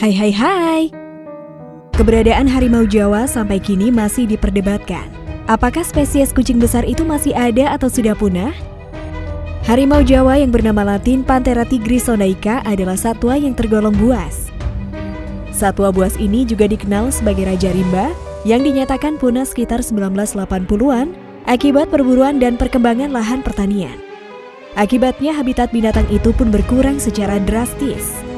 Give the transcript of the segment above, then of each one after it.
Hai hai hai. Keberadaan harimau Jawa sampai kini masih diperdebatkan. Apakah spesies kucing besar itu masih ada atau sudah punah? Harimau Jawa yang bernama latin Panthera tigris sonaica adalah satwa yang tergolong buas. Satwa buas ini juga dikenal sebagai Raja Rimba yang dinyatakan punah sekitar 1980-an akibat perburuan dan perkembangan lahan pertanian. Akibatnya habitat binatang itu pun berkurang secara drastis.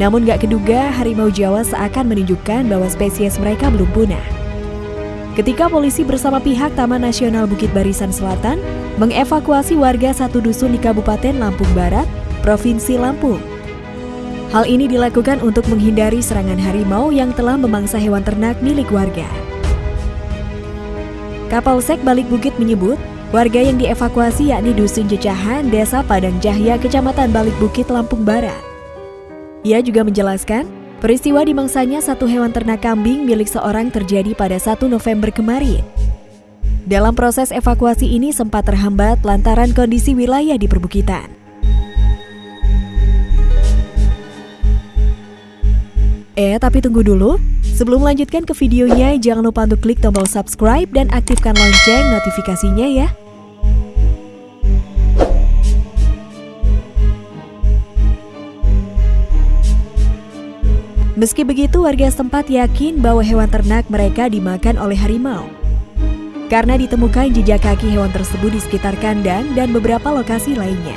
Namun gak keduga harimau Jawa seakan menunjukkan bahwa spesies mereka belum punah. Ketika polisi bersama pihak Taman Nasional Bukit Barisan Selatan mengevakuasi warga satu dusun di Kabupaten Lampung Barat, Provinsi Lampung. Hal ini dilakukan untuk menghindari serangan harimau yang telah memangsa hewan ternak milik warga. Kapolsek Balik Bukit menyebut, warga yang dievakuasi yakni Dusun Jecahan, Desa Padang Jahya, Kecamatan Balik Bukit, Lampung Barat. Ia juga menjelaskan, peristiwa dimangsanya satu hewan ternak kambing milik seorang terjadi pada 1 November kemarin. Dalam proses evakuasi ini sempat terhambat lantaran kondisi wilayah di perbukitan. Eh, tapi tunggu dulu. Sebelum melanjutkan ke videonya, jangan lupa untuk klik tombol subscribe dan aktifkan lonceng notifikasinya ya. Meski begitu, warga setempat yakin bahwa hewan ternak mereka dimakan oleh harimau. Karena ditemukan jejak kaki hewan tersebut di sekitar kandang dan beberapa lokasi lainnya.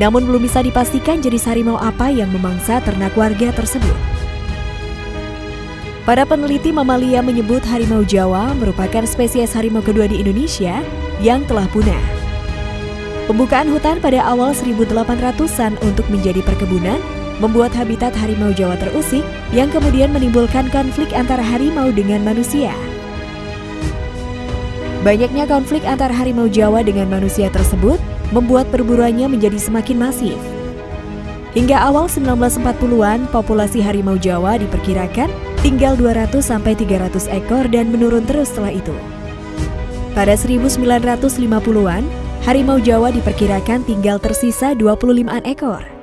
Namun belum bisa dipastikan jenis harimau apa yang memangsa ternak warga tersebut. Para peneliti mamalia menyebut harimau Jawa merupakan spesies harimau kedua di Indonesia yang telah punah. Pembukaan hutan pada awal 1800-an untuk menjadi perkebunan membuat habitat harimau Jawa terusik yang kemudian menimbulkan konflik antara harimau dengan manusia. Banyaknya konflik antara harimau Jawa dengan manusia tersebut membuat perburuannya menjadi semakin masif. Hingga awal 1940-an, populasi harimau Jawa diperkirakan tinggal 200-300 ekor dan menurun terus setelah itu. Pada 1950-an, harimau Jawa diperkirakan tinggal tersisa 25 ekor.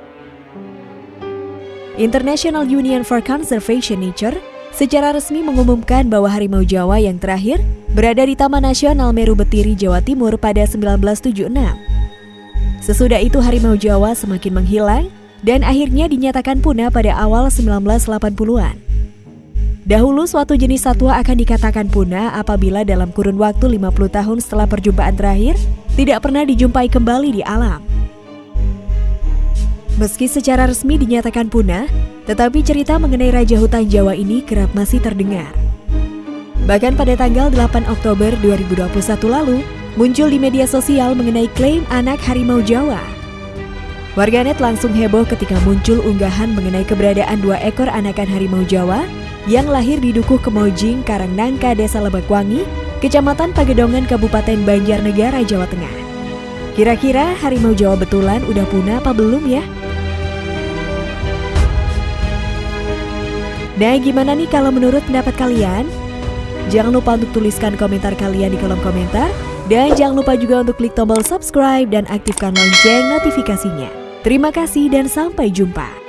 International Union for Conservation Nature secara resmi mengumumkan bahwa harimau Jawa yang terakhir berada di Taman Nasional Meru Betiri, Jawa Timur pada 1976. Sesudah itu harimau Jawa semakin menghilang dan akhirnya dinyatakan punah pada awal 1980-an. Dahulu suatu jenis satwa akan dikatakan punah apabila dalam kurun waktu 50 tahun setelah perjumpaan terakhir tidak pernah dijumpai kembali di alam. Meski secara resmi dinyatakan punah, tetapi cerita mengenai Raja Hutan Jawa ini kerap masih terdengar. Bahkan pada tanggal 8 Oktober 2021 lalu, muncul di media sosial mengenai klaim anak harimau Jawa. Warganet langsung heboh ketika muncul unggahan mengenai keberadaan dua ekor anakan harimau Jawa yang lahir di Dukuh Kemojing, Karangnangka, Desa Lebakwangi, Kecamatan Pagedongan, Kabupaten Banjarnegara, Jawa Tengah. Kira-kira harimau Jawa betulan udah punah apa belum ya? Nah, gimana nih kalau menurut pendapat kalian? Jangan lupa untuk tuliskan komentar kalian di kolom komentar. Dan jangan lupa juga untuk klik tombol subscribe dan aktifkan lonceng notifikasinya. Terima kasih dan sampai jumpa.